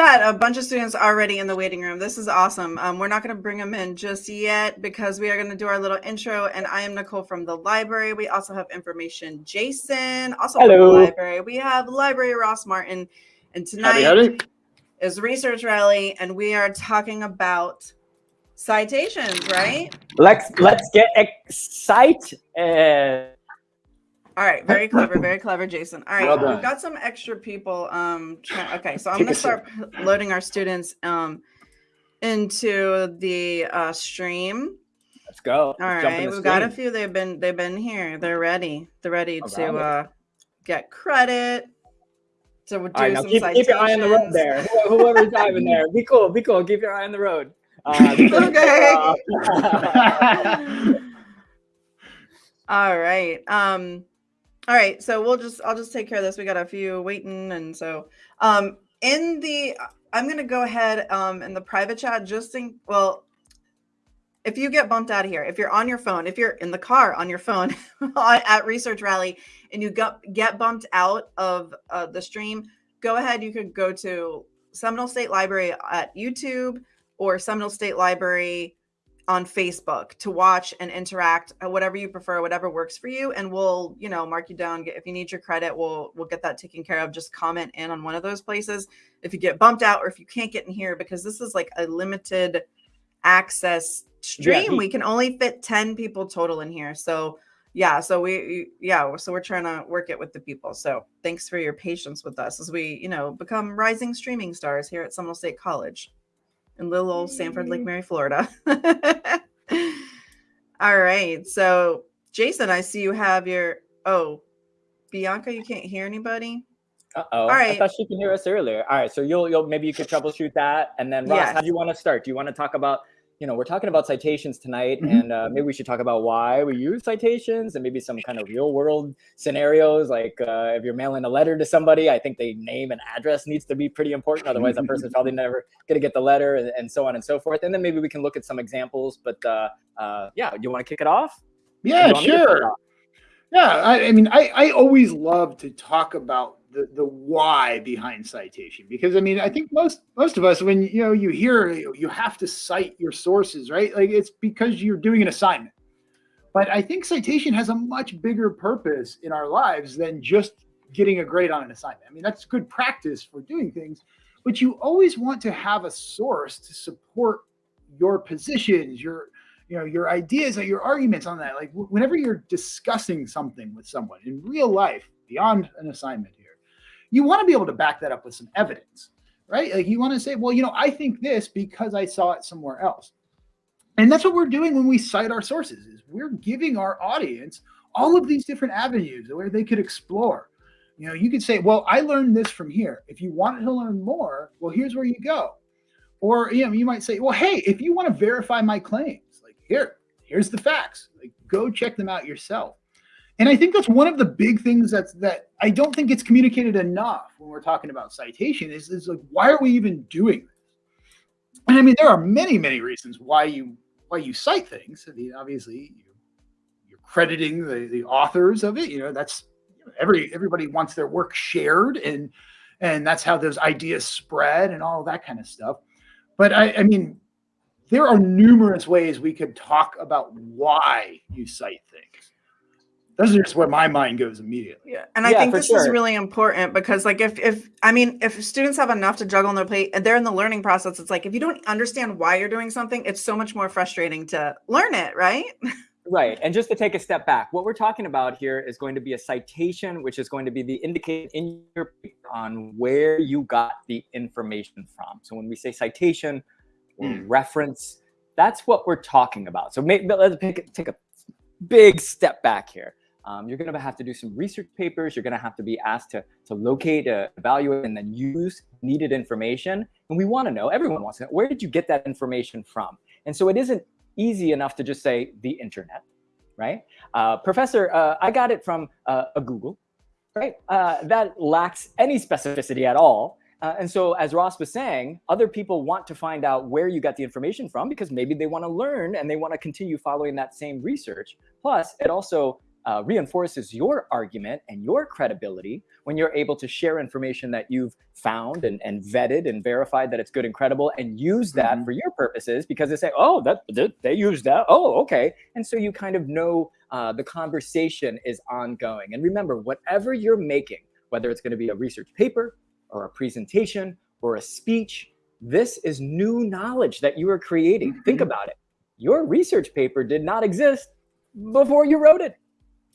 got a bunch of students already in the waiting room. This is awesome. Um, we're not going to bring them in just yet because we are going to do our little intro. And I am Nicole from the library. We also have information Jason, also Hello. from the library. We have library Ross Martin. And tonight howdy, howdy. is Research Rally, and we are talking about citations, right? Let's let's get excited. All right, very clever, very clever, Jason. All right, well we've got some extra people. Um, try, okay, so I'm gonna start loading our students um into the uh, stream. Let's go. All right, we've got a few. They've been they've been here. They're ready. They're ready to uh, get credit. So we'll do right, some keep, keep, your eye on the road there. Whoever's driving there, be cool, be cool. Keep your eye on the road. Uh, okay. All right. Um, all right, so we'll just I'll just take care of this. We got a few waiting, and so um in the I'm gonna go ahead um in the private chat just in well if you get bumped out of here, if you're on your phone, if you're in the car on your phone at Research Rally and you get get bumped out of uh, the stream, go ahead. You could go to Seminole State Library at YouTube or Seminole State Library on Facebook to watch and interact, uh, whatever you prefer, whatever works for you. And we'll, you know, mark you down. If you need your credit, we'll we'll get that taken care of. Just comment in on one of those places. If you get bumped out or if you can't get in here, because this is like a limited access stream, yeah. we can only fit 10 people total in here. So yeah, so we yeah, so we're trying to work it with the people. So thanks for your patience with us as we, you know, become rising streaming stars here at Seminole State College in little old Sanford Lake Mary, Florida. All right. So, Jason, I see you have your. Oh, Bianca, you can't hear anybody. Uh oh. All right. I thought she can hear us earlier. All right. So you'll you'll maybe you could troubleshoot that, and then Ross, yes. how do you want to start? Do you want to talk about you know, we're talking about citations tonight, mm-hmm. and uh, maybe we should talk about why we use citations and maybe some kind of real world scenarios. Like uh, if you're mailing a letter to somebody, I think the name and address needs to be pretty important. Otherwise, that person's probably never going to get the letter, and, and, so on and so forth. And then maybe we can look at some examples. But uh, uh yeah, you want to kick it off? Yeah, sure. Yeah, I, I mean, I, I always love to talk about the the why behind citation. Because i mean i think most most of us when you know you hear you have to cite your sources right? Like it's because you're doing an assignment. But i think citation has a much bigger purpose in our lives than just getting a grade on an assignment. I mean that's good practice for doing things but you always want to have a source to support your positions your you know your ideas or your arguments on that. Like whenever you're discussing something with someone in real life beyond an assignment you want to be able to back that up with some evidence, right? Like you want to say, well, you know, I think this because I saw it somewhere else. And that's what we're doing when we cite our sources is we're giving our audience all of these different avenues where they could explore. You know, you could say, well, I learned this from here. If you want to learn more, well, here's where you go. Or, you know, you might say, well, hey, if you want to verify my claims, like here, here's the facts. Like go check them out yourself. And I think that's one of the big things that's that I don't think it's communicated enough when we're talking about citation is, is like why are we even doing this? And I mean, there are many, many reasons why you why you cite things. I mean, obviously you, you're crediting the, the authors of it. You know, that's every everybody wants their work shared and and that's how those ideas spread and all that kind of stuff. But I, I mean, there are numerous ways we could talk about why you cite things those are just where my mind goes immediately. Yeah. And I yeah, think this sure. is really important because like if if I mean if students have enough to juggle on their plate and they're in the learning process, it's like if you don't understand why you're doing something, it's so much more frustrating to learn it, right? Right. And just to take a step back, what we're talking about here is going to be a citation, which is going to be the indication in your paper on where you got the information from. So when we say citation or mm. reference, that's what we're talking about. So maybe let's take a big step back here. Um, you're going to have to do some research papers. You're going to have to be asked to, to locate, uh, evaluate, and then use needed information. And we want to know, everyone wants to know, where did you get that information from? And so it isn't easy enough to just say the internet, right? Uh, professor, uh, I got it from uh, a Google, right? Uh, that lacks any specificity at all. Uh, and so as Ross was saying, other people want to find out where you got the information from because maybe they want to learn and they want to continue following that same research. Plus, it also uh, reinforces your argument and your credibility when you're able to share information that you've found and, and vetted and verified that it's good and credible and use that mm-hmm. for your purposes because they say, oh, that they, they use that. Oh, okay. And so you kind of know uh, the conversation is ongoing. And remember, whatever you're making, whether it's going to be a research paper or a presentation or a speech, this is new knowledge that you are creating. Mm-hmm. Think about it. Your research paper did not exist before you wrote it.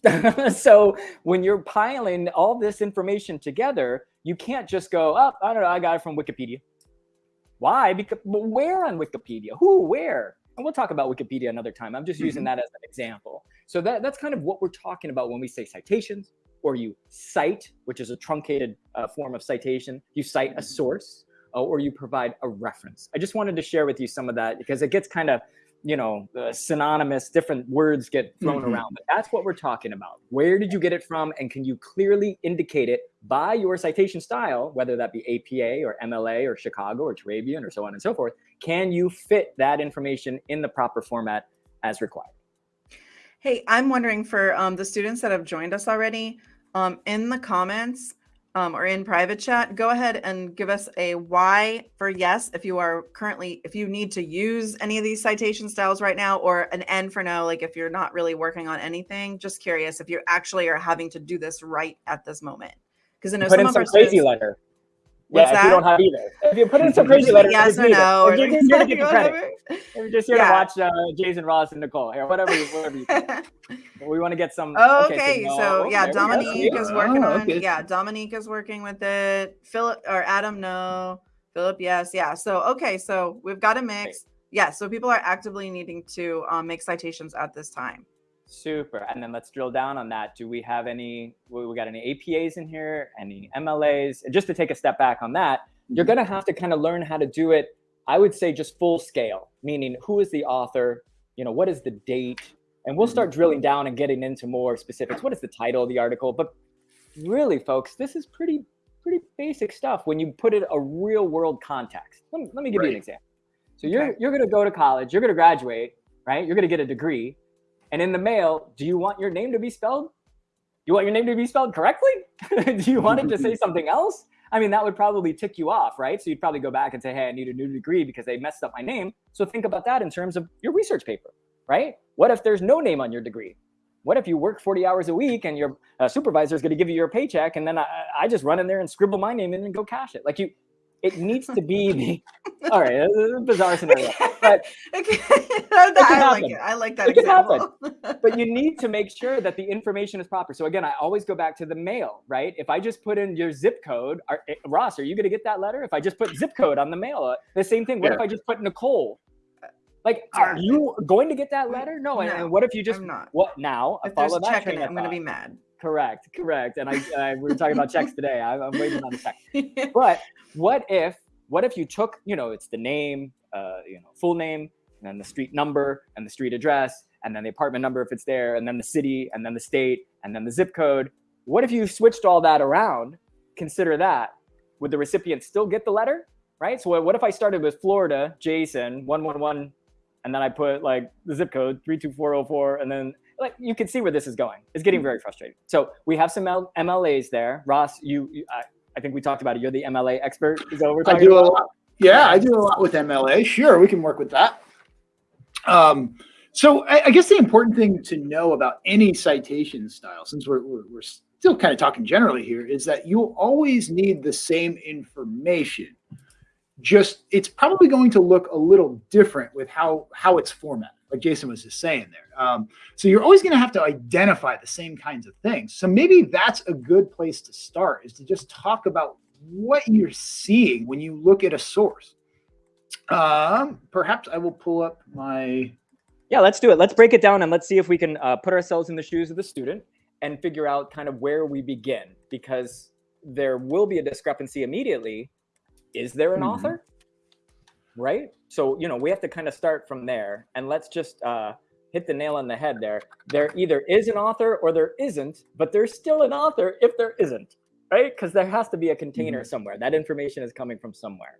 so when you're piling all this information together, you can't just go, oh, I don't know, I got it from Wikipedia. Why? Because where on Wikipedia? Who? Where? And we'll talk about Wikipedia another time. I'm just using mm-hmm. that as an example. So that, that's kind of what we're talking about when we say citations, or you cite, which is a truncated uh, form of citation. You cite a source, uh, or you provide a reference. I just wanted to share with you some of that because it gets kind of you know, uh, synonymous, different words get thrown mm-hmm. around. But that's what we're talking about. Where did you get it from? And can you clearly indicate it by your citation style, whether that be APA or MLA or Chicago or Turabian or so on and so forth? Can you fit that information in the proper format as required? Hey, I'm wondering for um, the students that have joined us already, um, in the comments, um, or in private chat, go ahead and give us a Y for yes if you are currently, if you need to use any of these citation styles right now, or an N for no, like if you're not really working on anything. Just curious if you actually are having to do this right at this moment. Because I know put some in some crazy students, letter. What's yeah, that? if you don't have either. If you put in some crazy letters, yes or no, or you're just here to get the credit. You're just here yeah. to watch uh, Jason Ross and Nicole, or whatever, whatever you we want to get some. Oh, okay, okay. so, so yeah, Dominique is working oh, okay. on. Yeah, Dominique is working with it. Philip or Adam, no. Philip, yes, yeah. So okay, so we've got a mix. Yeah, so people are actively needing to um, make citations at this time. Super. And then let's drill down on that. Do we have any, we got any APAs in here, any MLAs? And just to take a step back on that, you're mm-hmm. going to have to kind of learn how to do it, I would say just full scale, meaning who is the author? You know, what is the date? And we'll start mm-hmm. drilling down and getting into more specifics. What is the title of the article? But really, folks, this is pretty, pretty basic stuff when you put it a real world context. Let me, let me give right. you an example. So you're, okay. you're going to go to college, you're going to graduate, right? You're going to get a degree and in the mail, do you want your name to be spelled? You want your name to be spelled correctly? do you want it to say something else? I mean, that would probably tick you off, right? So you'd probably go back and say, hey, I need a new degree because they messed up my name. So think about that in terms of your research paper, right? What if there's no name on your degree? What if you work 40 hours a week and your uh, supervisor is going to give you your paycheck and then I, I just run in there and scribble my name in and go cash it? Like you, it needs to be the all right a bizarre scenario but okay. I, like it. I like that it example. but you need to make sure that the information is proper so again i always go back to the mail right if i just put in your zip code are, eh, ross are you going to get that letter if i just put zip code on the mail uh, the same thing what yeah. if i just put nicole like, are you going to get that letter? No. no and what if you just what now? If follow that checking, I'm going to be mad. Correct, correct. And I, I we were talking about checks today. I, am waiting on the check. But what if what if you took you know it's the name, uh, you know, full name, and then the street number and the street address, and then the apartment number if it's there, and then the city, and then the state, and then the zip code. What if you switched all that around? Consider that. Would the recipient still get the letter? Right. So what if I started with Florida, Jason, one one one, and then I put like the zip code three two four zero four, and then like you can see where this is going. It's getting very frustrating. So we have some L- MLAs there. Ross, you, you I, I, think we talked about it. You're the MLA expert. Is that what we're talking I do about? A lot. Yeah, I do a lot with MLA. Sure, we can work with that. Um, so I, I, guess the important thing to know about any citation style, since we're, we're, we're still kind of talking generally here, is that you'll always need the same information. Just it's probably going to look a little different with how how it's formatted like Jason was just saying there. Um, so you're always going to have to identify the same kinds of things. So maybe that's a good place to start is to just talk about what you're seeing when you look at a source. Um, perhaps I will pull up my. Yeah, let's do it. Let's break it down and let's see if we can uh, put ourselves in the shoes of the student and figure out kind of where we begin because there will be a discrepancy immediately. Is there an mm -hmm. author? right? So, you know, we have to kind of start from there and let's just uh, hit the nail on the head there. There either is an author or there isn't, but there's still an author if there isn't, right? Because there has to be a container mm-hmm. somewhere. That information is coming from somewhere.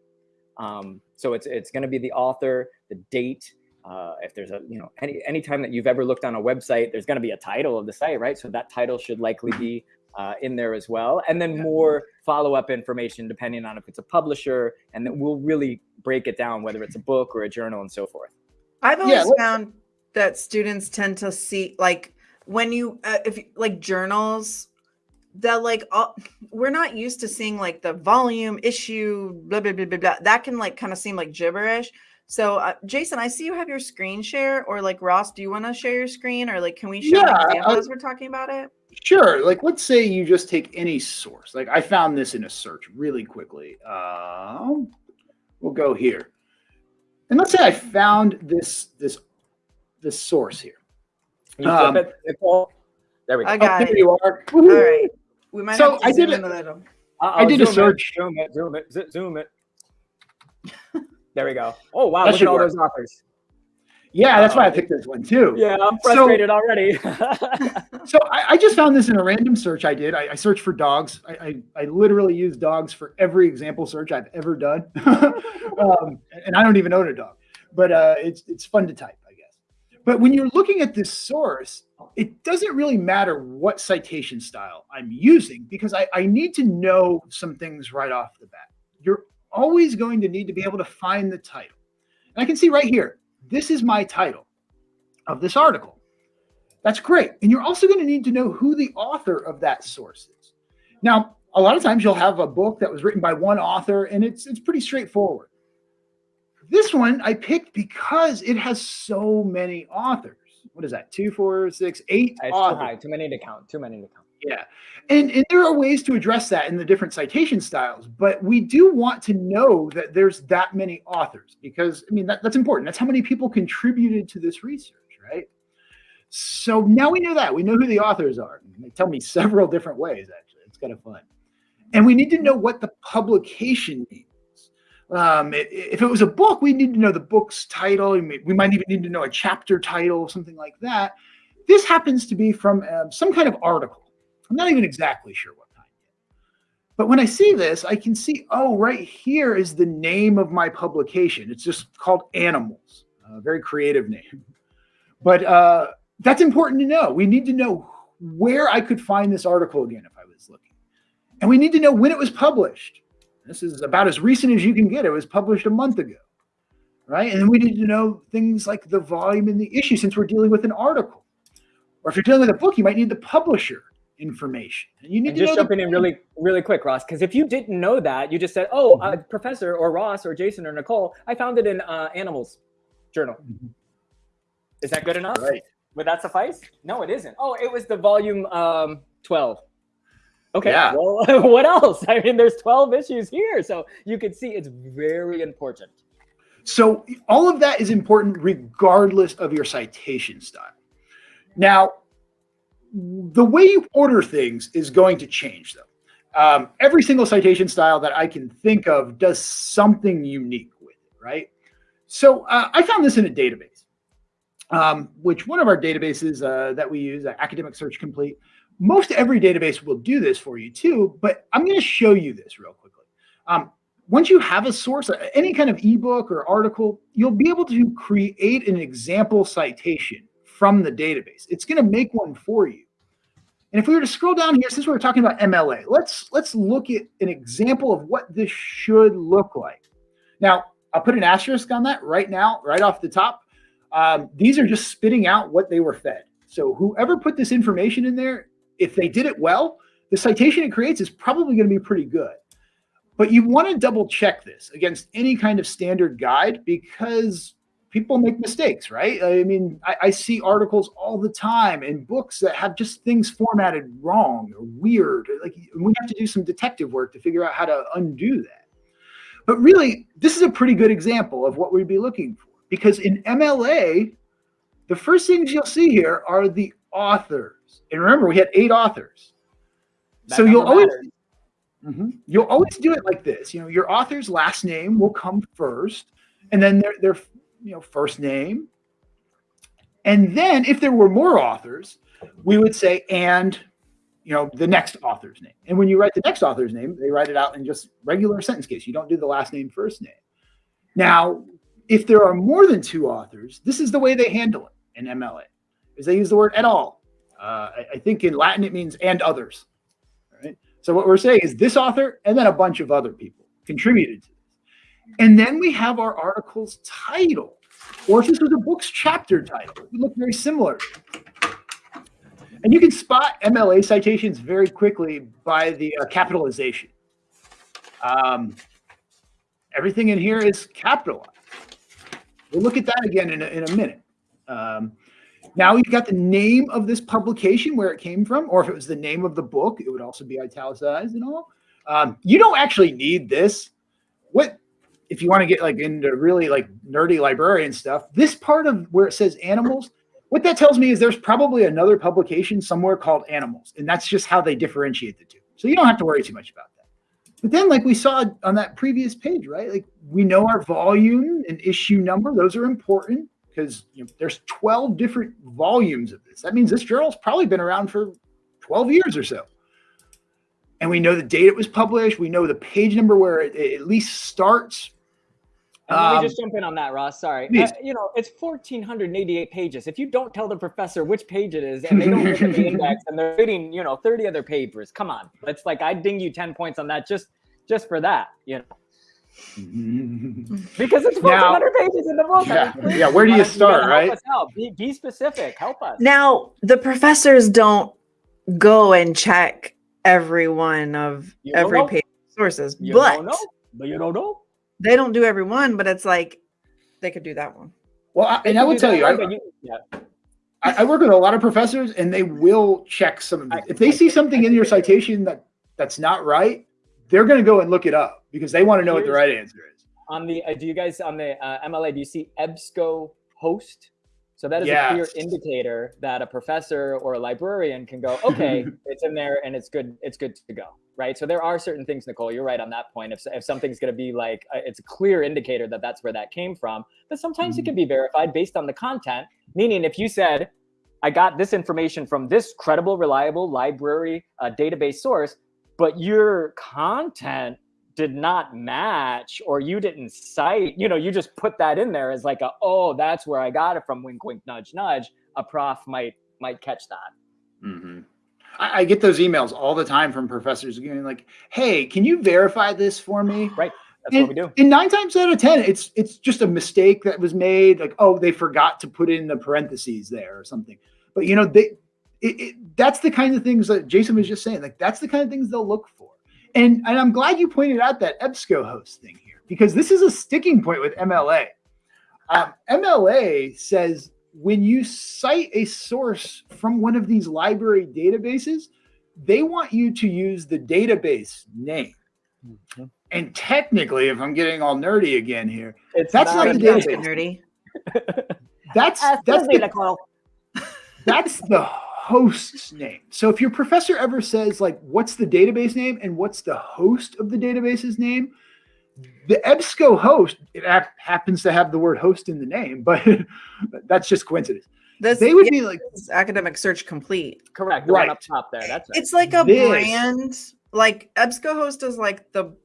Um, so it's it's going to be the author, the date, uh, if there's a you know any any time that you've ever looked on a website there's going to be a title of the site right so that title should likely be uh, in there as well. And then more follow-up information depending on if it's a publisher and then we'll really break it down whether it's a book or a journal and so forth. I've always yeah, found that students tend to see like when you uh, if like journals that like all, we're not used to seeing like the volume issue blah blah blah blah, blah. that can like kind of seem like gibberish. So uh, jason i see you have your screen share or like ross do you want to share your screen? Or like can we show yeah, examples as we're talking about it sure like let's say you just take any source like i found this in a search really quickly um we'll go here and let's say i found this this this source here um, there we go. I got oh, it. you are. All right. We might so have to I zoom did in a little. I did a search. It, zoom it, zoom it, zoom it. there we go. Oh wow, That look at all work. those authors. Yeah, that's why I picked this one too. Yeah, I'm frustrated already. So I, I just found this in a random search I did. I, I searched for dogs. I, I, I literally use dogs for every example search I've ever done. um, and I don't even own a dog, but uh, it's it's fun to type, I guess. But when you're looking at this source, it doesn't really matter what citation style I'm using because I, I need to know some things right off the bat. You're always going to need to be able to find the title. And I can see right here, this is my title of this article. That's great. And you're also going to need to know who the author of that source is. Now, a lot of times you'll have a book that was written by one author and it's it's pretty straightforward. This one I picked because it has so many authors. What is that? Two, four, six, eight It's too authors. high, too many to count. Too many to count. Yeah. And, and there are ways to address that in the different citation styles, but we do want to know that there's that many authors because, I mean, that, that's important. That's how many people contributed to this research, right? So now we know that. We know who the authors are. They tell me several different ways, actually. It's kind of fun. And we need to know what the publication means. Um, if it was a book, we need to know the book's title. We might even need to know a chapter title, something like that. This happens to be from um, some kind of article. I'm not even exactly sure what kind yet. But when I see this, I can see, oh, right here is the name of my publication. It's just called Animals, a very creative name. But uh, that's important to know. We need to know where I could find this article again if I was looking. And we need to know when it was published. This is about as recent as you can get. It was published a month ago, right? And then we need to know things like the volume and the issue since we're dealing with an article. Or if you're dealing with a book, you might need the publisher information. And you need And to just know the- jumping in really, really quick, Ross, because if you didn't know that, you just said, "Oh, uh, Mm-hmm. Professor or Ross or Jason or Nicole, I found it in uh, Animals Journal." Mhm. Is that good enough? Right. Would that suffice? No, it isn't. Oh, it was the volume um, twelve. Okay. Yeah. Well, what else? I mean, there's twelve issues here, so you can see it's very important. So all of that is important regardless of your citation style. Now, the way you order things is going to change though. Um, every single citation style that I can think of does something unique with it, right? So uh, I found this in a database, um, which one of our databases uh, that we use, uh, Academic Search Complete, most every database will do this for you too, but I'm going to show you this real quickly. Um, once you have a source, uh, any kind of ebook or article, you'll be able to create an example citation from the database. It's going to make one for you. And if we were to scroll down here, since we were talking about MLA, let's let's look at an example of what this should look like. Now, I'll put an asterisk on that right now, right off the top. Um, these are just spitting out what they were fed. So whoever put this information in there, if they did it well, the citation it creates is probably going to be pretty good. But you want to double check this against any kind of standard guide because people make mistakes, right? I mean, I, I see articles all the time and books that have just things formatted wrong or weird. Like we have to do some detective work to figure out how to undo that. But really, this is a pretty good example of what we'd be looking for because in MLA, the first things you'll see here are the authors. And remember, we had eight authors. That so you'll always matters. Mhm. You'll always do it like this. You know, your author's last name will come first, and then their their you know first name, and then if there were more authors, we would say and you know the next author's name. And when you write the next author's name, they write it out in just regular sentence case. You don't do the last name first name. Now, if there are more than two authors, this is the way they handle it in MLA, is they use the word et al. Uh, I, I, think in Latin it means and others. Right. So what we're saying is this author and then a bunch of other people contributed to. And then we have our article's title, or if this was a book's chapter title, it would look very similar. And you can spot MLA citations very quickly by the uh, capitalization. Um, everything in here is capitalized. We'll look at that again in a, in a minute. Um, now you've got the name of this publication, where it came from, or if it was the name of the book, it would also be italicized and all. Um, you don't actually need this. What if you want to get like into really like nerdy librarian stuff? This part of where it says animals, what that tells me is there's probably another publication somewhere called animals, and that's just how they differentiate the two. So you don't have to worry too much about that. But then, like we saw on that previous page, right? Like we know our volume and issue number; those are important because you know, there's 12 different volumes of this. That means this journal's probably been around for 12 years or so. And we know the date it was published. We know the page number where it, it at least starts. And let me um, just jump in on that, Ross. Sorry. Uh, you know, it's 1,488 pages. If you don't tell the professor which page it is and they don't look at the index and they're reading, you know, 30 other papers, come on. It's like I'd ding you 10 points on that just just for that, you know. because it's 1,400 pages in the book. Yeah, I mean, yeah. where do you start, right? Help be, be specific. Help us. Now, the professors don't go and check every one of you every page sources, you but, but you don't know. They don't do every one, but it's like they could do that one. Well, I, and I will tell you, I, you yeah. I, I, work with a lot of professors, and they will check some of If they see something in your citation that that's not right, they're going to go and look it up because they want to know Here's, what the right answer is. On the, uh, do you guys on the uh, MLA? Do you see EBSCO host? So that is yes. a clear indicator that a professor or a librarian can go, okay, it's in there and it's good. It's good to go, right? So there are certain things, Nicole. You're right on that point. If if something's going to be like, uh, it's a clear indicator that that's where that came from. But sometimes mm-hmm. it can be verified based on the content. Meaning, if you said, I got this information from this credible, reliable library uh, database source, but your content did not match or you didn't cite, you know, you just put that in there as like a, oh, that's where I got it from wink, wink, nudge, nudge. A prof might, might catch that. Mm-hmm. I, I, get those emails all the time from professors going like, Hey, can you verify this for me? Right. That's and, what we do. And nine times out of 10, it's, it's just a mistake that was made. Like, oh, they forgot to put in the parentheses there or something. But you know, they, it, it, that's the kind of things that Jason was just saying. Like that's the kind of things they'll look for. And, and I'm glad you pointed out that EBSCO host thing here because this is a sticking point with MLA. Um, MLA says when you cite a source from one of these library databases, they want you to use the database name. Mm-hmm. And technically, if I'm getting all nerdy again here, it's that's not, not the database. Nerdy. That's that's the, that's the host's name. So if your professor ever says like, what's the database name and what's the host of the database's name, the EBSCO host, it happens to have the word host in the name, but that's just coincidence. This, they would yeah, be like academic search complete. Correct. right up top there. That's right. It's like a this. brand. Like EBSCO host is like the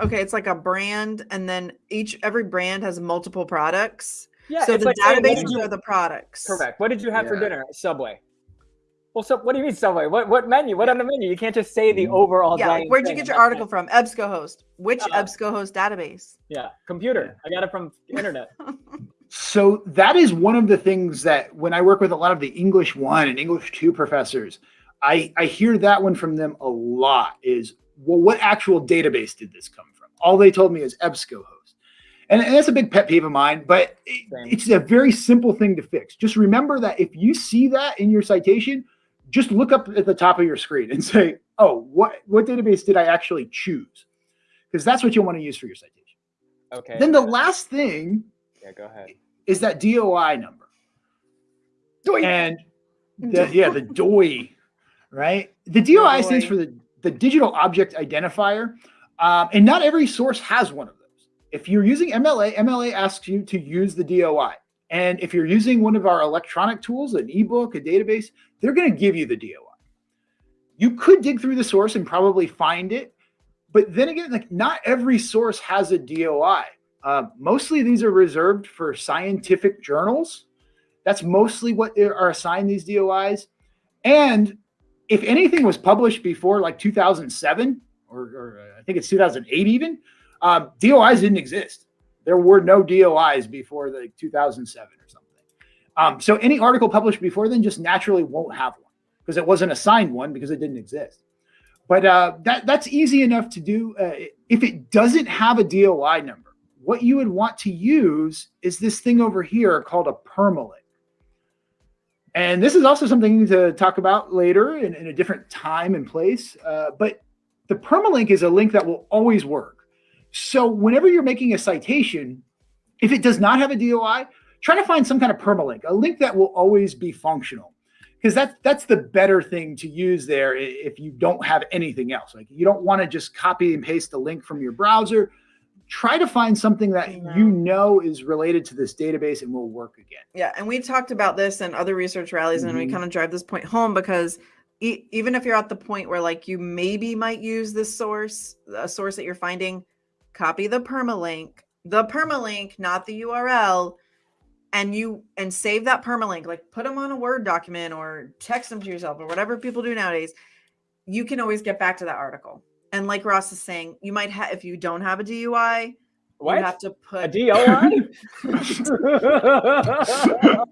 okay, it's like a brand, and then each every brand has multiple products. Yeah. So the like, databases hey, are the products. Correct. What did you have yeah. for dinner? Subway. Well, so what do you mean Subway? What what menu? What on the menu? You can't just say the mm. overall. Yeah, where'd you get your article from? EBSCOhost. Which uh, EBSCOhost database? Yeah, computer. I got it from the internet. so that is one of the things that when I work with a lot of the English one and English two professors, I I hear that one from them a lot. Is well, what actual database did this come from? All they told me is EBSCOhost. And, and that's a big pet peeve of mine, but it, it's a very simple thing to fix. Just remember that if you see that in your citation, just look up at the top of your screen and say, oh, what, what database did I actually choose? Because that's what you'll want to use for your citation. Okay. Then the last thing yeah, go ahead. is that DOI number. DOI. And the, yeah, the DOI, right? The DOI, stands for the, the digital object identifier. Um, and not every source has one of those. If you're using MLA, MLA asks you to use the DOI. And if you're using one of our electronic tools, an ebook, a database, they're going to give you the DOI. You could dig through the source and probably find it. But then again, like not every source has a DOI. Uh, mostly these are reserved for scientific journals. That's mostly what are assigned these DOIs. And if anything was published before like 2007, or, or I think it's 2008 even, um, DOIs didn't exist. There were no DOIs before the 2007 or something. Um, so any article published before then just naturally won't have one because it wasn't assigned one because it didn't exist. But uh, that that's easy enough to do. Uh, if it doesn't have a DOI number, what you would want to use is this thing over here called a permalink. And this is also something to talk about later in, in a different time and place. Uh, but the permalink is a link that will always work. So whenever you're making a citation, if it does not have a DOI, try to find some kind of permalink, a link that will always be functional. Because that's that's the better thing to use there if you don't have anything else. Like you don't want to just copy and paste the link from your browser. Try to find something that you know is related to this database and will work again. Yeah, and we talked about this in other research rallies, mm-hmm. and we mm-hmm. kind of drive this point home because e- even if you're at the point where like you maybe might use this source, a source that you're finding, copy the permalink, the permalink, not the URL, and you and save that permalink, like put them on a Word document or text them to yourself or whatever people do nowadays. You can always get back to that article. And like Ross is saying, you might have if you don't have a DUI, what? you have to put a DOI.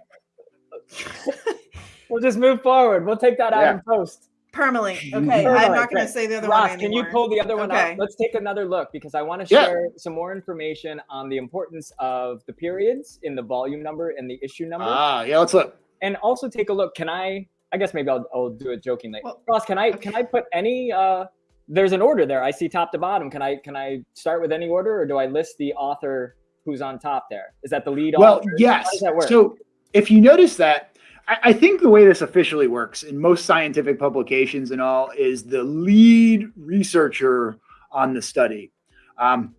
we'll just move forward. We'll take that out yeah. in post. Permalink. Okay, Permalink. I'm not going to say the other Ross, one anymore. can you pull the other one okay. up? Let's take another look because I want to share yeah. some more information on the importance of the periods in the volume number and the issue number. Ah, yeah, let's look. And also take a look. Can I? I guess maybe I'll, I'll do it jokingly. Well, Ross, can I okay. can I put any? uh There's an order there. I see top to bottom. Can I can I start with any order, or do I list the author who's on top there? Is that the lead well, author? Well, yes. So if you notice that I, think the way this officially works in most scientific publications and all is the lead researcher on the study. Um,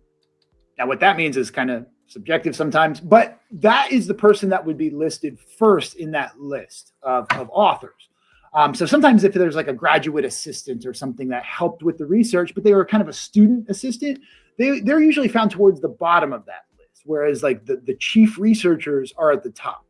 now, what that means is kind of subjective sometimes, but that is the person that would be listed first in that list of, of authors. Um, so sometimes if there's like a graduate assistant or something that helped with the research, but they were kind of a student assistant, they, they're usually found towards the bottom of that list, whereas like the, the chief researchers are at the top.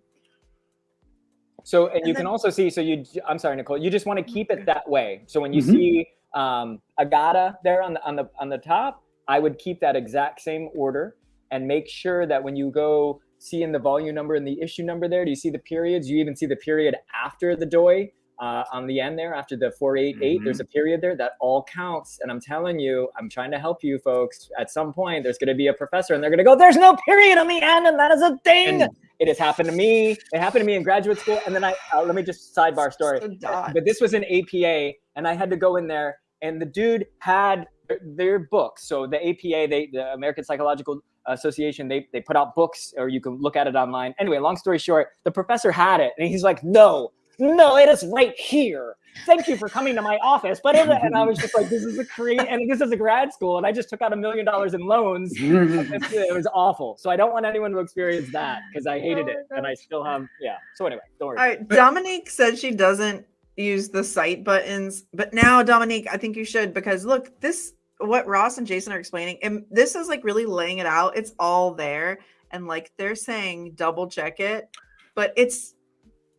So, and, and you then, can also see, so you, I'm sorry, Nicole, you just want to keep it that way. So when you mm-hmm. see um, Agata there on the, on the, on the top, I would keep that exact same order and make sure that when you go see in the volume number and the issue number there, do you see the periods? You even see the period after the DOI uh, on the end there, after the 488, mm-hmm. there's a period there that all counts. And I'm telling you, I'm trying to help you folks. At some point, there's going to be a professor and they're going to go, there's no period on the end. And that is a thing. And it has happened to me. It happened to me in graduate school. And then I, uh, let me just sidebar story. But this was an APA, and I had to go in there, and the dude had their books. So the APA, they, the American Psychological Association, they, they put out books, or you can look at it online. Anyway, long story short, the professor had it, and he's like, no, no, it is right here. Thank you for coming to my office. But and I was just like, this is a create, and this is a grad school, and I just took out a million dollars in loans. it was awful. So I don't want anyone to experience that because I hated it, and I oh, still have. Yeah. So anyway, don't worry. All right, Dominique said she doesn't use the cite buttons, but now Dominique, I think you should because look, this what Ross and Jason are explaining, and this is like really laying it out. It's all there, and like they're saying, double check it, but it's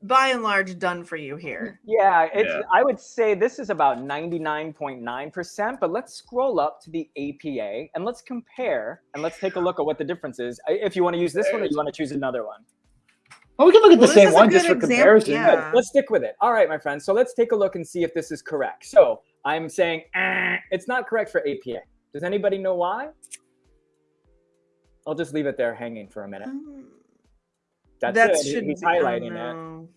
by and large done for you here. Yeah, it's yeah. I would say this is about 99.9%, but let's scroll up to the APA and let's compare and let's take a look at what the difference is. If you want to use this one or you want to choose another one. Well, we can look at well, the same one just for example. comparison. Yeah. Let's stick with it. All right, my friends. So let's take a look and see if this is correct. So I'm saying eh, it's not correct for APA. Does anybody know why? I'll just leave it there hanging for a minute. Um, that's that it. He's highlighting it.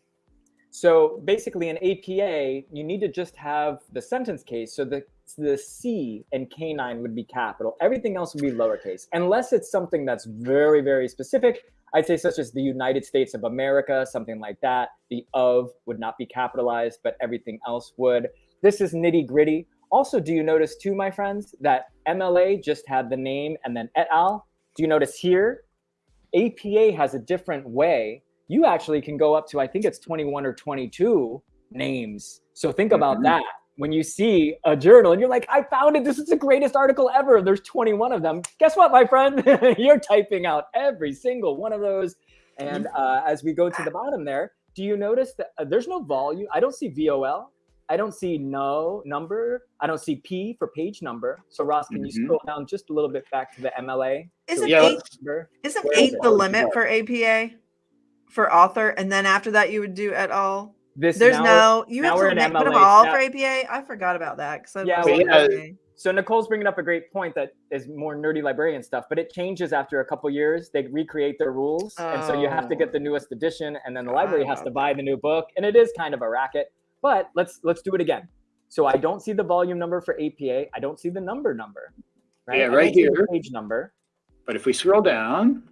So basically, in APA, you need to just have the sentence case. So the the C and canine would be capital. Everything else would be lowercase, unless it's something that's very very specific. I'd say such as the United States of America, something like that. The of would not be capitalized, but everything else would. This is nitty gritty. Also, do you notice too, my friends, that MLA just had the name and then et al. Do you notice here APA has a different way. You actually can go up to, I think it's 21 or 22 names. So think about mm-hmm. that. when you see a journal and you're like, I found it. This is the greatest article ever. There's 21 of them. Guess what, my friend? you're typing out every single one of those. And uh, as we go to the bottom there, do you notice that uh, there's no volume? I don't see VOL. I don't see no number. I don't see P for page number. So Ross, can you Mhm. scroll down just a little bit back to the MLA? Isn't Yeah, eight Number? isn't eight it? the Oh, limit for APA for author, and then after that you would do at all? This There's now no you have to make, put them all Now- for APA. I forgot about that because I Yeah, well, yeah. So Nicole's bringing up a great point that is more nerdy librarian stuff, but it changes after a couple years. They recreate their rules, and so you have to Oh. get the newest edition, and then the library has to buy the new book, and it is kind of a racket. But let's let's do it again. So I don't see the volume number for APA. I don't see the number number. Right? Yeah, right here. Page number. But if we scroll down,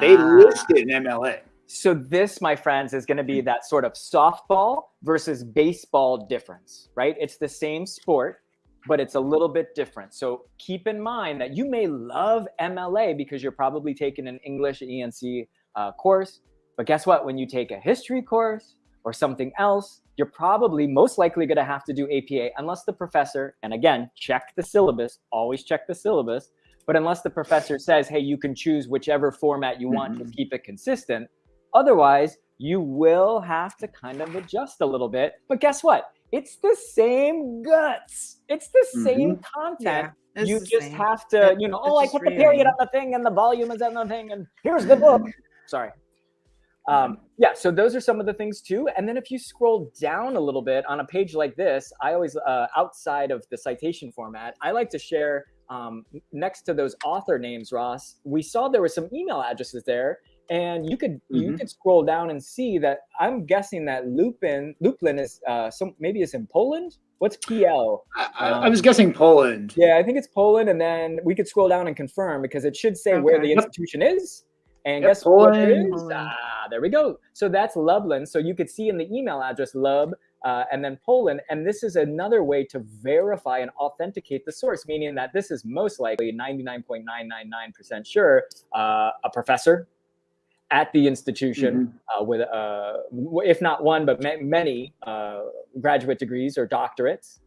they Ah. list it in MLA. So this, my friends, is going to be that sort of softball versus baseball difference, right? It's the same sport, but it's a little bit different. So keep in mind that you may love MLA because you're probably taking an English ENC uh, course, but guess what? When you take a history course or something else, you're probably most likely going to have to do APA unless the professor, and again, check the syllabus, always check the syllabus, but unless the professor says, hey, you can choose whichever format you want to Mhm. keep it consistent. Otherwise, you will have to kind of adjust a little bit. But guess what? It's the same guts. It's the same content. Yeah, you just same. have to, It- you know, oh, I put the period on the thing and the volume is on the thing, and here's the book. Sorry. Um, yeah, so those are some of the things too. And then if you scroll down a little bit on a page like this, I always, uh, outside of the citation format, I like to share um, next to those author names, Ross. We saw there were some email addresses there, and you could you Mhm. could scroll down and see that I'm guessing that Lupin Luplin is uh, some maybe it's in Poland. What's PL? I, I, I was guessing Poland. Yeah, I think it's Poland, and then we could scroll down and confirm because it should say where Okay. the Yep. institution is. And Yep, guess what it Poland. is? Ah, there we go. So that's Lublin. So you could see in the email address Lub uh, and then Poland. And this is another way to verify and authenticate the source, meaning that this is most likely 99.999% sure uh, a professor at the institution uh, with, uh, w- if not one, but ma- many uh, graduate degrees or doctorates.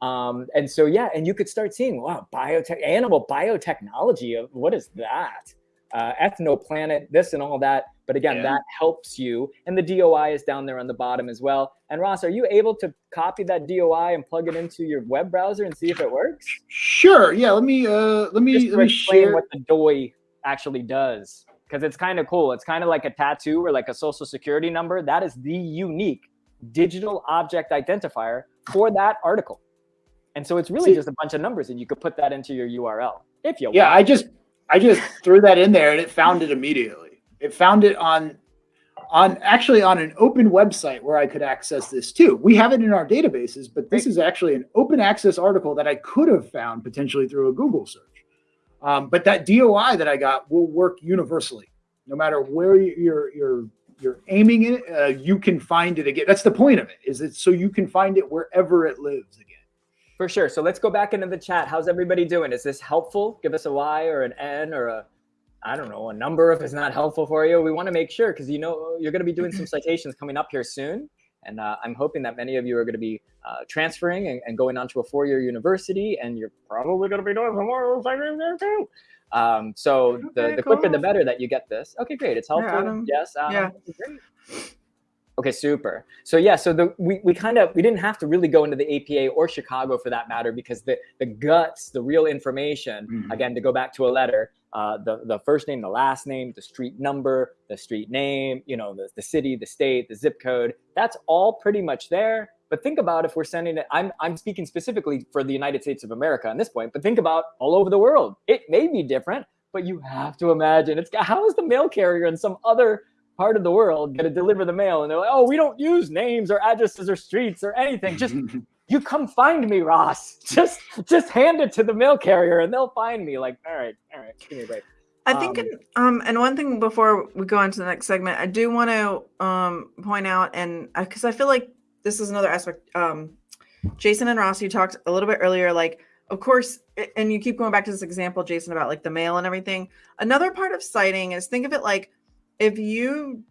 Um, and so, yeah, and you could start seeing, wow, biotech, animal biotechnology. uh, What is that? Uh, ethnoplanet, this and all that. But again, Yeah. that helps you. And the DOI is down there on the bottom as well. And Ross, are you able to copy that DOI and plug it into your web browser and see if it works? Sure. Yeah. Let me. Uh. Let me. Just Let me explain share. what the DOI actually does. Because it's kind of cool. It's kind of like a tattoo or like a social security number. That is the unique digital object identifier for that article. And so it's really See- just a bunch of numbers, and you could put that into your URL if you want. Yeah. want. I just. I just threw that in there and it found it immediately. It found it on. On actually on an open website where I could access this too. We have it in our databases, but this is actually an open access article that I could have found potentially through a Google search. Um, but that DOI that I got will work universally, no matter where you- you're you're you're aiming it. Uh, you can find it again. That's the point of it. Is it so you can find it wherever it lives again. For sure. So let's go back into the chat. How's everybody doing? Is this helpful? Give us a Y or an N or a, I don't know, a number if it's not helpful for you. We want to make sure because you know you're going to be doing some citations coming up here soon. And uh, I'm hoping that many of you are going to be uh, transferring and, and going on to a four year university, and you're probably going to be doing some more citations there too. Um, so the, Okay, the quicker the better that you get this. Okay, great. It's helpful. Adam. Yes. Adam. Yeah. Great. Okay, super. So yeah, so the we, we kind of we didn't have to really go into the APA or Chicago for that matter because the the guts, the real information, Mhm. again to go back to a letter, uh, the the first name, the last name, the street number, the street name, you know, the, the city, the state, the zip code, that's all pretty much there. But think about if we're sending it, I'm I'm speaking specifically for the United States of America at this point, but think about all over the world. It may be different, but you have to imagine it's how is the mail carrier in some other part of the world going to deliver the mail and they're like oh we don't use names or addresses or streets or anything just you come find me ross just just hand it to the mail carrier and they'll find me like all right all right give me a break I think, Um, in- um, and one thing before we go on to the next segment, I do want to um point out, and because I feel like this is another aspect. Um, Jason and Ross, you talked a little bit earlier, like of course, and you keep going back to this example, Jason, about like the mail and everything. Another part of citing is think of it like if you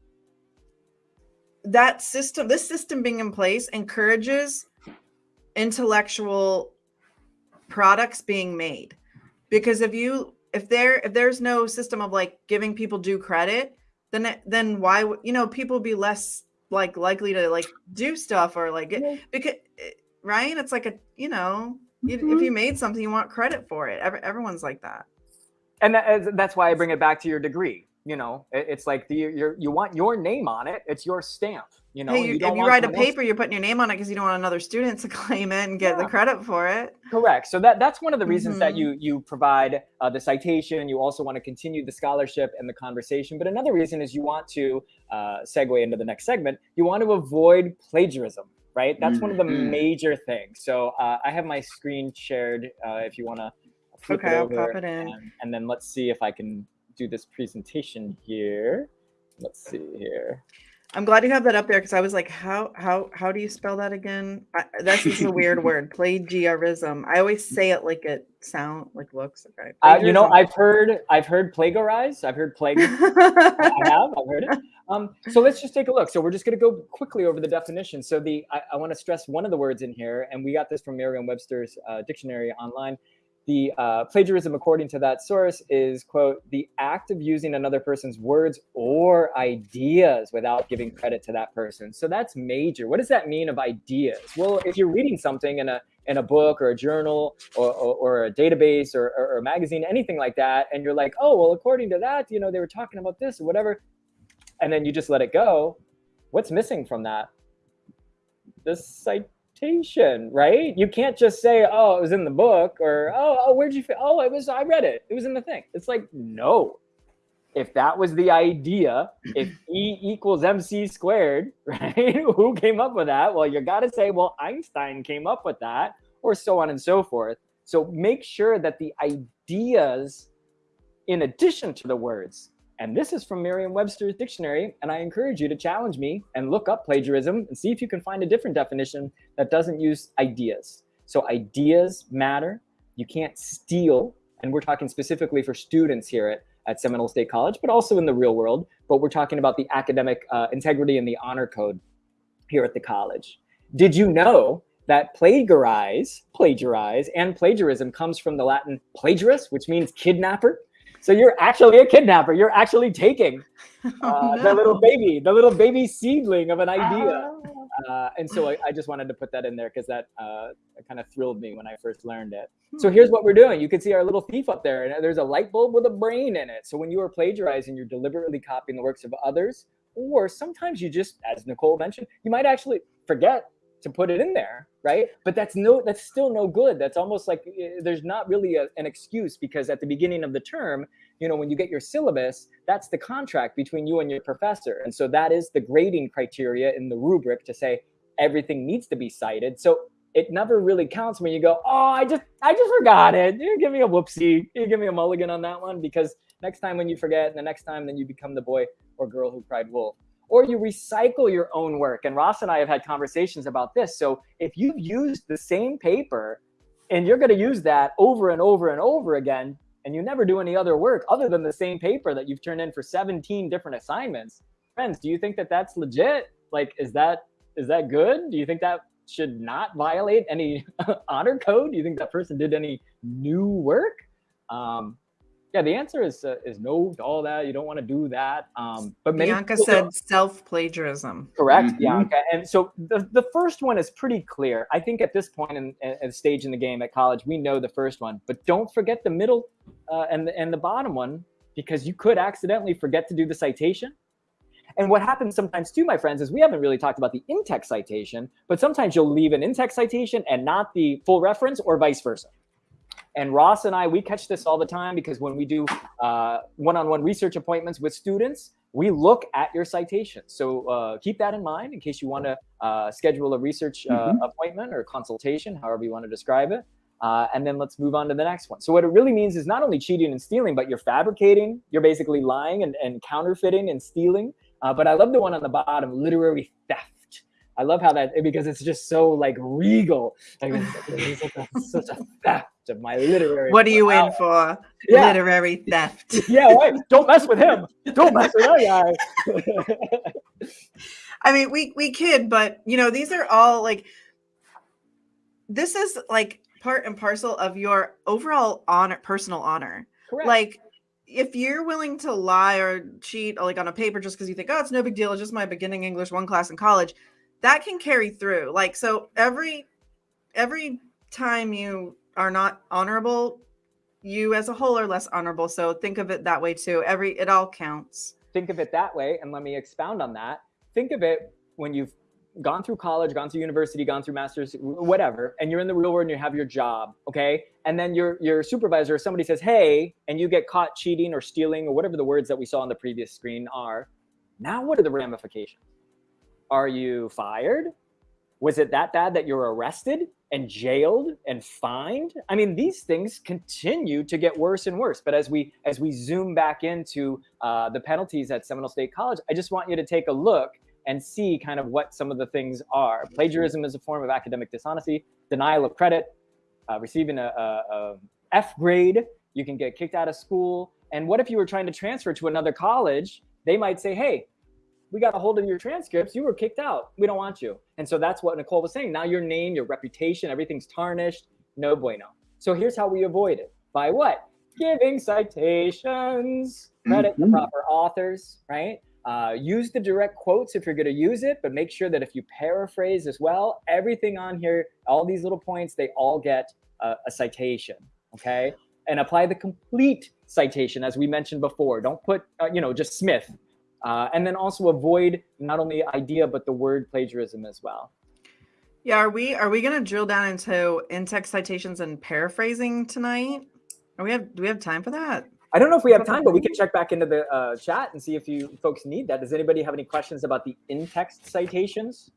that system, this system being in place encourages intellectual products being made. Because if you if there if there's no system of like giving people due credit, then then why would you know people be less like likely to like do stuff or like it, because eh, right? It's like a you know mm-hmm. if you made something, you want credit for it. Every, everyone's like that. And that, that's why I bring it back to your degree you know, it's like the you you want your name on it. It's your stamp. You know, hey, you, you if you write a paper, you're putting your name on it because you don't want another student to claim it and get yeah. the credit for it. Correct. So that that's one of the reasons mm-hmm. that you you provide uh, the citation. You also want to continue the scholarship and the conversation. But another reason is you want to uh, segue into the next segment. You want to avoid plagiarism. Right. That's mm-hmm. one of the mm-hmm. major things. So uh, I have my screen shared. Uh, if you want to. Okay, I'll pop it in. And, and then let's see if I can do this presentation here. Let's see here. I'm glad you have that up there because I was like, how how how do you spell that again? I, that's just a weird word, plagiarism. I always say it like it sound like looks. Okay. Uh, you know, I've heard I've heard plagiarize. I've heard plague. I have. I've heard it. Um, so let's just take a look. So we're just going to go quickly over the definition. So the I, I want to stress one of the words in here, and we got this from Merriam-Webster's uh, dictionary online the uh, plagiarism according to that source is quote the act of using another person's words or ideas without giving credit to that person. So that's major. What does that mean of ideas? Well if you're reading something in a in a book or a journal or, or, or a database or, or, or, a magazine anything like that and you're like oh well according to that you know they were talking about this or whatever and then you just let it go what's missing from that? This like right? You can't just say, "Oh, it was in the book," or "Oh, oh where'd you? Oh, it was. I read it. It was in the thing." It's like no. If that was the idea, if E equals mc squared, right? Who came up with that? Well, you got to say, well, Einstein came up with that, or so on and so forth. So make sure that the ideas, in addition to the words, and this is from Merriam-Webster's dictionary. And I encourage you to challenge me and look up plagiarism and see if you can find a different definition that doesn't use ideas. So ideas matter. You can't steal. And we're talking specifically for students here at, at Seminole State College, but also in the real world. But we're talking about the academic uh, integrity and the honor code here at the college. Did you know that plagiarize, plagiarize, and plagiarism comes from the Latin plagiarius, which means kidnapper, so you're actually a kidnapper. You're actually taking uh, oh, no. the little baby, the little baby seedling of an idea. Oh. Uh, and so I, I, just wanted to put that in there because that uh, kind of thrilled me when I first learned it. So hmm. here's what we're doing. You can see our little thief up there, and there's a light bulb with a brain in it. So when you are plagiarizing, you're deliberately copying the works of others, or sometimes you just, as Nicole mentioned, you might actually forget to put it in there right? But that's no that's still no good. That's almost like eh, there's not really a, an excuse because at the beginning of the term you know when you get your syllabus that's the contract between you and your professor. And so that is the grading criteria in the rubric to say everything needs to be cited. So it never really counts when you go oh i just i just forgot it. You give me a whoopsie. You give me a mulligan on that one because next time when you forget and the next time then you become the boy or girl who cried wolf or you recycle your own work. And Ross and I have had conversations about this. So if you've used the same paper and you're going to use that over and over and over again, and you never do any other work other than the same paper that you've turned in for 17 different assignments, friends, do you think that that's legit? Like, is that is that good? Do you think that should not violate any honor code? Do you think that person did any new work? Um, yeah, the answer is uh, is no to all that. You don't want to do that. Um, but Bianca said self plagiarism. Correct, mm-hmm. Bianca. And so the the first one is pretty clear. I think at this point in, in stage in the game at college, we know the first one, but don't forget the middle uh, and the, and the bottom one because you could accidentally forget to do the citation. And what happens sometimes too, my friends, is we haven't really talked about the in-text citation, but sometimes you'll leave an in-text citation and not the full reference or vice versa. And Ross and I, we catch this all the time because when we do uh, one-on-one research appointments with students, we look at your citations. So uh, keep that in mind in case you want to uh, schedule a research uh, mm-hmm. appointment or consultation, however you want to describe it. Uh, and then let's move on to the next one. So what it really means is not only cheating and stealing, but you're fabricating, you're basically lying and, and counterfeiting and stealing. Uh, but I love the one on the bottom, literary theft. I love how that because it's just so like regal. Like it's, like a, such a theft of my literary. What are you in for? Yeah. Literary theft. yeah, right. Don't mess with him. Don't mess with that guy. I mean, we we kid, but you know, these are all like this is like part and parcel of your overall honor, personal honor. Correct. Like if you're willing to lie or cheat like on a paper just because you think, oh, it's no big deal, it's just my beginning English one class in college, that can carry through. Like so every every time you are not honorable, you as a whole are less honorable. So think of it that way too. Every it all counts. Think of it that way, and let me expound on that. Think of it when you've gone through college, gone through university, gone through masters, whatever, and you're in the real world and you have your job, okay? And then your your supervisor or somebody says, "Hey," and you get caught cheating or stealing or whatever the words that we saw on the previous screen are. Now, what are the ramifications? Are you fired? Was it that bad that you're arrested and jailed and fined? I mean, these things continue to get worse and worse. But as we as we zoom back into uh, the penalties at Seminole State College, I just want you to take a look and see kind of what some of the things are. Plagiarism is a form of academic dishonesty, denial of credit, uh, receiving a, a, a F grade, you can get kicked out of school. And what if you were trying to transfer to another college? They might say, hey, we got a hold of your transcripts. You were kicked out. We don't want you. And so that's what Nicole was saying. Now your name, your reputation, everything's tarnished. No bueno. So here's how we avoid it. By what? Giving citations, credit mm-hmm. the proper authors, right? Uh, use the direct quotes if you're going to use it, but make sure that if you paraphrase as well, everything on here, all these little points, they all get a, a citation. Okay. And apply the complete citation, as we mentioned before. Don't put, uh, you know, just Smith. Uh, and then also avoid not only idea, but the word plagiarism as well. Yeah, are we are we gonna drill down into in-text citations and paraphrasing tonight? Are we have do we have time for that? I don't know if we have time, but we can check back into the uh, chat and see if you folks need that. Does anybody have any questions about the in-text citations?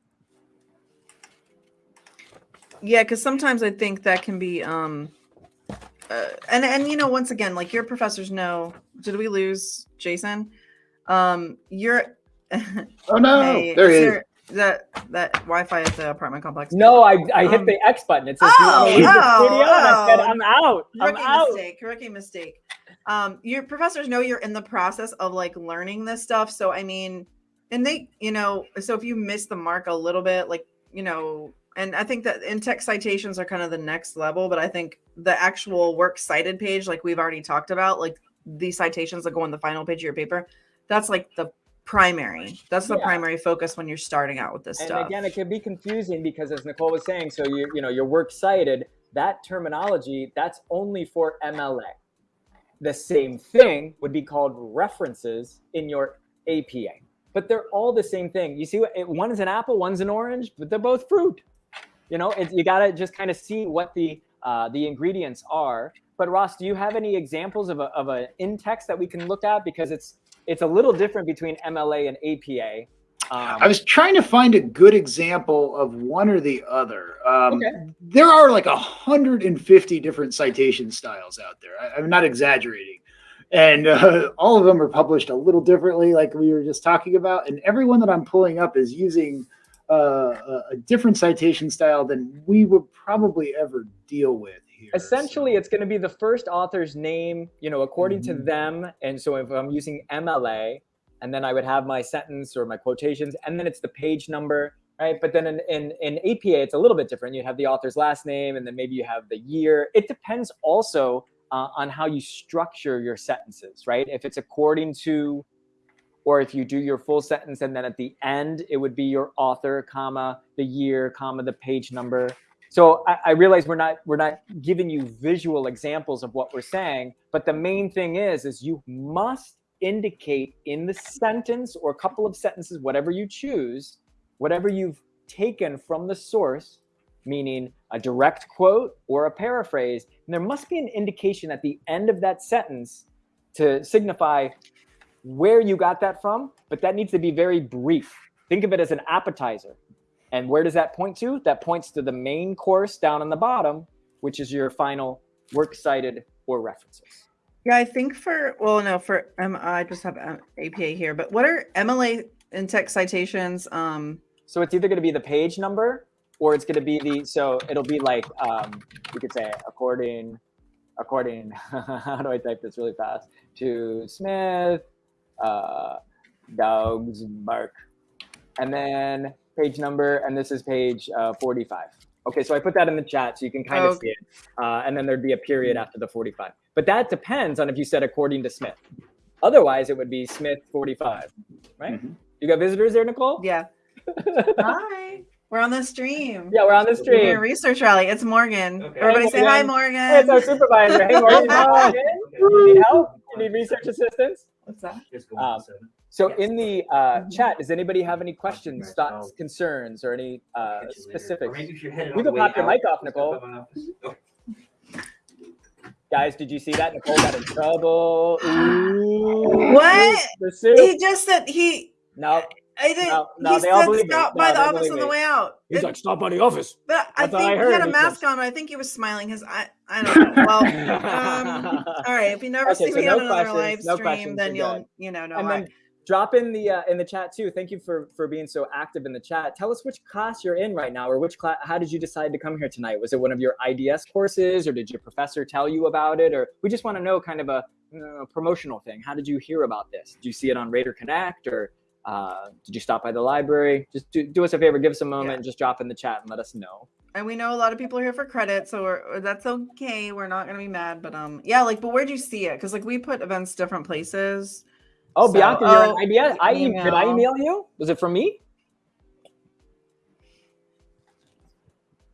Yeah, because sometimes I think that can be, um, uh, and and you know, once again, like your professors know. Did we lose Jason? Um, you're. oh no! hey, there he is. There, that that Wi-Fi at the apartment complex. No, I I hit um, the X button. It says, oh, "Do you want to leave oh, video?" Oh, I said, "I'm out. I'm rookie out." Mistake. Rookie mistake um your professors know you're in the process of like learning this stuff so i mean and they you know so if you miss the mark a little bit like you know and i think that in-text citations are kind of the next level but i think the actual works cited page like we've already talked about like the citations that go on the final page of your paper that's like the primary that's the yeah. primary focus when you're starting out with this and stuff again it can be confusing because as nicole was saying so you you know your works cited that terminology that's only for mla the same thing would be called references in your APA. But they're all the same thing. You see, what one is an apple, one's an orange, but they're both fruit. You know, it, you got to just kind of see what the uh, the ingredients are. But Ross, do you have any examples of a of an in text that we can look at because it's it's a little different between MLA and APA. Um, I was trying to find a good example of one or the other. Um, okay. There are like 150 different citation styles out there. I, am not exaggerating. And uh, all of them are published a little differently, like we were just talking about. And everyone that I'm pulling up is using uh, a different citation style than we would probably ever deal with. Here, Essentially, so. it's going to be the first author's name, you know, according mm-hmm. to them. And so if I'm using MLA, and then I would have my sentence or my quotations, and then it's the page number, right? But then in, in, in APA, it's a little bit different. You have the author's last name, and then maybe you have the year. It depends also uh, on how you structure your sentences, right? If it's according to, or if you do your full sentence, and then at the end, it would be your author, comma, the year, comma, the page number. So I, I realize we're not we're not giving you visual examples of what we're saying, but the main thing is is you must indicate in the sentence or a couple of sentences, whatever you choose, whatever you've taken from the source, meaning a direct quote or a paraphrase, and there must be an indication at the end of that sentence to signify where you got that from, but that needs to be very brief. Think of it as an appetizer. And where does that point to? That points to the main course down on the bottom, which is your final works cited or references. Yeah, I think for well, no, for um, I just have um, APA here, but what are MLA in-text citations? Um, so it's either going to be the page number or it's going to be the so it'll be like um, you could say according according how do I type this really fast to Smith uh, dogs bark and then page number, and this is page uh, 45. Okay, so I put that in the chat so you can kind of Okay. see it. Uh, and then there'd be a period after the 45. But that depends on if you said according to Smith. Otherwise, it would be Smith 45, right? Mhm. You got visitors there, Nicole? Yeah. Hi. We're on the stream. Yeah, we're on the We're doing a stream. research rally. It's Morgan. Okay. Everybody Hey, say hi, Morgan. Morgan. Hey, it's our supervisor. Hey, Morgan, come on in. You need help? You need research assistance? What's that? Just go Um, on seven. So Yes. in the uh, Mhm. chat, does anybody have any questions, Right, thoughts, I'll- concerns, or any uh, you specifics? maybe if you're You can pop way your mic off, Nicole. by my office. Guys, did you see that? Nicole got in trouble. Ooh. What? The. He just said he. No, I didn't. No, no, he they all said believe stop No, by they the office on the way out. he's It- like, stop by the office. but I That's what I think he had a mask says. on. I think he was smiling. His I. I don't know. Well, um, all right. If you never Okay, see so me no on another live stream, questions, then you're you'll you know know and why. then drop in the uh, in the chat too. Thank you for for being so active in the chat. Tell us which class you're in right now, or which class. How did you decide to come here tonight? Was it one of your IDS courses, or did your professor tell you about it, or we just want to know kind of a, uh, promotional thing. How did you hear about this? Did you see it on Raider Connect, or uh, did you stop by the library? Just do, do us a favor, give us a moment, Yeah. and just drop in the chat and let us know. and we know a lot of people are here for credit, so we're, that's okay. We're not gonna be mad, but um, yeah, like, but where'd you see it? Because like we put events different places. Oh, So- Bianca, you're oh, an IDS. I e- did I email. email you? Was it from me?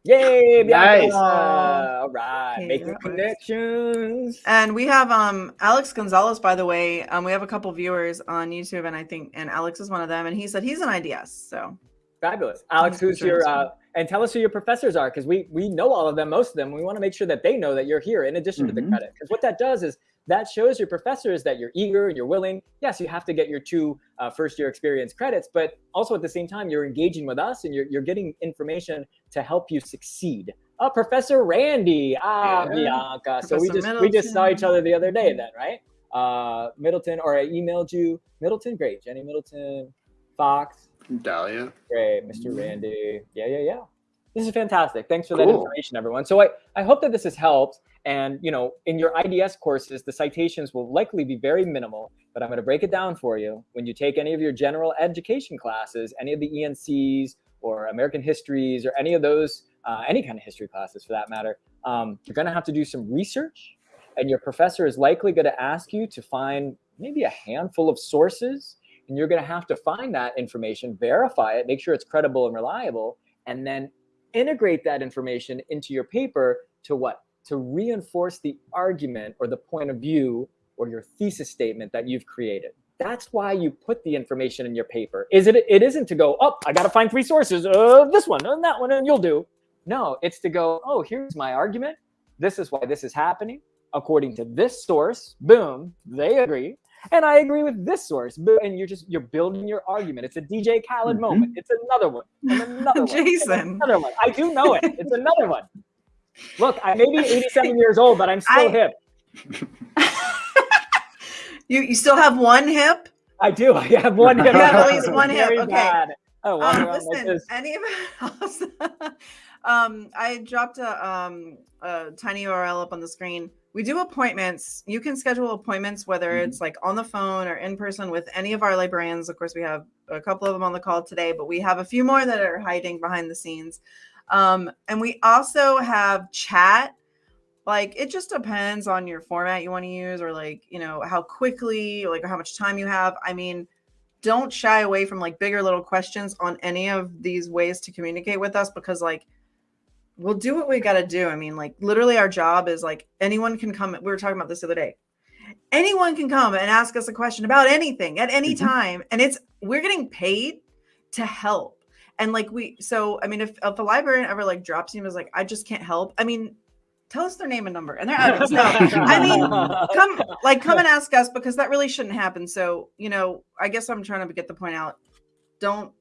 Yay, Bianca! Nice. all right, Okay, making connections. And we have um Alex Gonzalez, by the way. Um, we have a couple viewers on YouTube, and I think and Alex is one of them, and he said he's an IDS. So Fabulous, Alex. Who's your uh, and tell us who your professors are because we we know all of them, most of them. We want to make sure that they know that you're here in addition to the Mhm. credit because what that does is that shows your professors that you're eager and you're willing. Yes, you have to get your two uh, first year experience credits, but also at the same time you're engaging with us and you're you're getting information to help you succeed. Uh, Professor Randy, ah, Yeah. Bianca. so we Professor just we just saw each other the other day, then, right? Uh, Middleton, or I emailed you, Middleton. Great, Jenny Middleton, Fox. Dahlia. Great, Mr. Randy. Yeah, yeah, yeah. This is fantastic. Thanks for that information, everyone. So I, I hope that this has helped. And you know, in your IDS courses, the citations will likely be very minimal, but I'm going to break it down for you. When you take any of your general education classes, any of the ENCs or American histories or any of those, uh, any kind of history classes for that matter, um, you're going to have to do some research, and your professor is likely going to ask you to find maybe a handful of sources and you're going to have to find that information, verify it, make sure it's credible and reliable, and then integrate that information into your paper to what? To reinforce the argument or the point of view or your thesis statement that you've created. That's why you put the information in your paper. Is it? It isn't to go, oh, I got to find three sources. Uh, this one and that one, and you'll do. No, it's to go, oh, here's my argument. This is why this is happening according to this source. Boom, they agree and I agree with this source. Bo- And you're just you're building your argument. It's a DJ Khaled Mhm. moment. It's another one. And another one. Jason. another one. I do know it. It's another one. Look, I may be 87 years old, but I'm still I- hip. you you still have one hip. I do. I have one hip. You have at least one hip, okay. bad. Oh, walk Um, like listen, any of else? um, I dropped a um a tiny URL up on the screen. We do appointments. You can schedule appointments whether Mhm. it's like on the phone or in person with any of our librarians. Of course, we have a couple of them on the call today, but we have a few more that are hiding behind the scenes. Um, and we also have chat. Like it just depends on your format you want to use, or like you know how quickly, like how much time you have. I mean, don't shy away from like bigger little questions on any of these ways to communicate with us because like we'll do what we got to do. I mean, like literally our job is like anyone can come. We were talking about this the other day. Anyone can come and ask us a question about anything at any Mhm. time. And it's we're getting paid to help. And like we so I mean if, if a librarian ever like drops you and is like, I just can't help, I mean, tell us their name and number and their address. No, I mean, come like come and ask us because that really shouldn't happen so you know i guess i'm trying to get the point out don't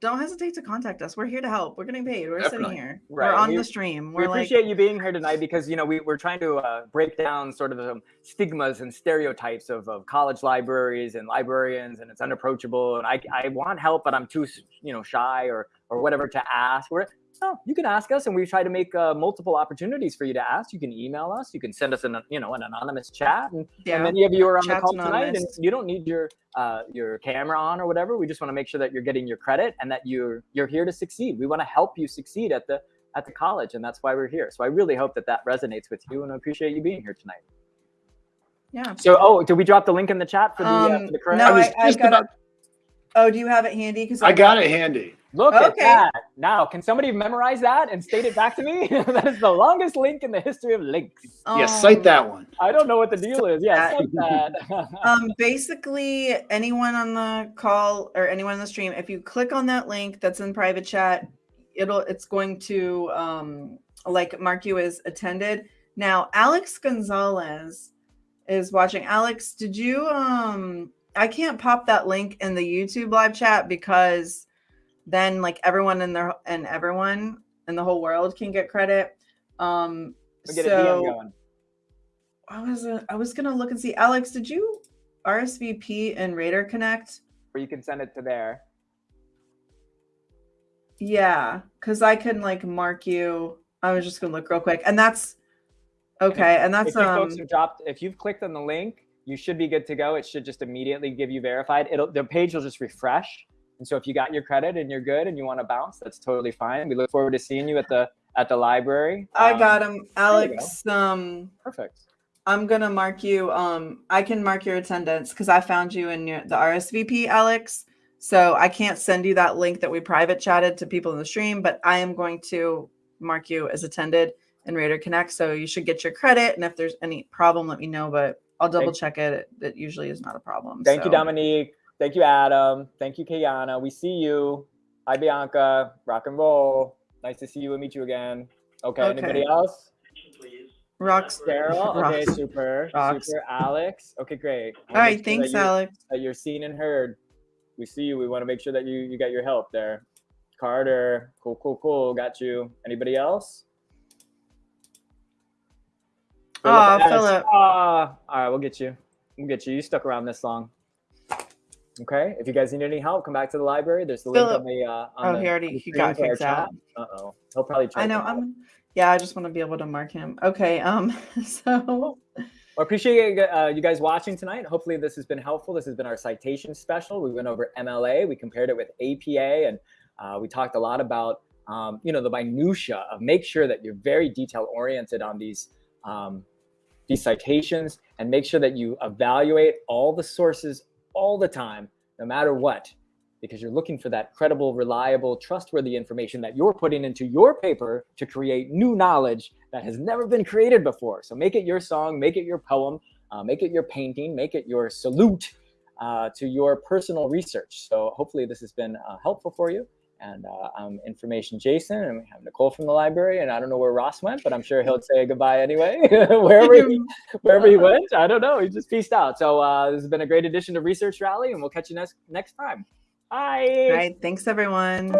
don't hesitate to contact us. We're here to help. We're getting paid. We're Definitely. sitting here Right, we're on we- the stream. we we're like appreciate you being here tonight because you know we, we're trying to uh, break down sort of the stigmas and stereotypes of, of college libraries and librarians and it's unapproachable and I, I want help but i'm too you know shy or or whatever to ask. We're No, you can ask us, and we try to make uh, multiple opportunities for you to ask. You can email us. You can send us an you know an anonymous chat, and, Yeah. and many of you are on the Chat's call tonight, and you don't need your uh, your camera on or whatever. We just want to make sure that you're getting your credit and that you're you're here to succeed. We want to help you succeed at the at the college, and that's why we're here. So I really hope that that resonates with you, and I appreciate you being here tonight. Yeah. So, oh, did we drop the link in the chat for the, uh, Um, for the credit? no, I I, I got about- it. Oh, do you have it handy? Because I got it handy. Look at that. Now, can somebody memorize that and state it back to me? that is the longest link in the history of links. yeah, cite Um, that one. I don't know what the deal is. Yeah, cite that. um basically anyone on the call or anyone in the stream if you click on that link that's in private chat it'll it's going to um like mark you as attended now alex gonzalez is watching alex did you um i can't pop that link in the youtube live chat because then like everyone in there and everyone in the whole world can get credit um we get a DM so going. I was uh, I was gonna look and see. Alex, did you RSVP and Raider Connect? Or you can send it to there. Yeah, because I can like mark you. I was just gonna look real quick, and that's okay. And that's if you um folks have dropped, if you've clicked on the link, you should be good to go. It should just immediately give you verified. It'll the page will just refresh. And so if you got your credit and you're good and you want to bounce, that's totally fine. We look forward to seeing you at the at the library. I Um, got him, you go. Alex. Um, Perfect. I'm gonna mark you. Um, I can mark your attendance because I found you in your, the RSVP, Alex. So I can't send you that link that we private chatted to people in the stream, but I am going to mark you as attended in Raider Connect. So you should get your credit. And if there's any problem, let me know. But I'll double check it. It, it usually is not a problem. Thank you. Dominique. Thank you, Adam. Thank you, Kayana. We see you. Hi, Bianca. Rock and roll. Nice to see you and meet you again. Okay. Okay. Anybody else? Rocks. Daryl. Okay, super. Rocks. Super. Alex. Okay, great. All sure Thanks, Alex. That you're seen and heard. We see you. We want to make sure that you you got your help there. Carter. Cool, cool, cool. Got you. Anybody else? S. Philip. Ah, all right, we'll get you. We'll get you. You stuck around this long. Okay. If you guys need any help, come back to the library. There's the link Philip. on the. Uh, on Oh, the, he already- he got kicked out. chat. Uh oh. He'll probably try. I know. I'm. Yeah, I just want to be able to mark him. Okay. Um. So. Well, appreciate uh, you guys watching tonight. Hopefully, this has been helpful. This has been our citation special. We went over MLA. We compared it with APA, and uh, we talked a lot about um, you know the minutia of make sure that you're very detail oriented on these um, these citations, and make sure that you evaluate all the sources all the time, no matter what, because you're looking for that credible, reliable, trustworthy information that you're putting into your paper to create new knowledge that has never been created before. So make it your song, make it your poem, uh, make it your painting, make it your salute uh, to your personal research. So hopefully this has been uh, helpful for you. And uh, I'm Information Jason, and we have Nicole from the library, and I don't know where Ross went, but I'm sure he'll say goodbye anyway, wherever he, wherever he went. I don't know. He just peaced out. So uh, this has been a great edition of Research Rally, and we'll catch you next next time. Bye. All right. Thanks, everyone.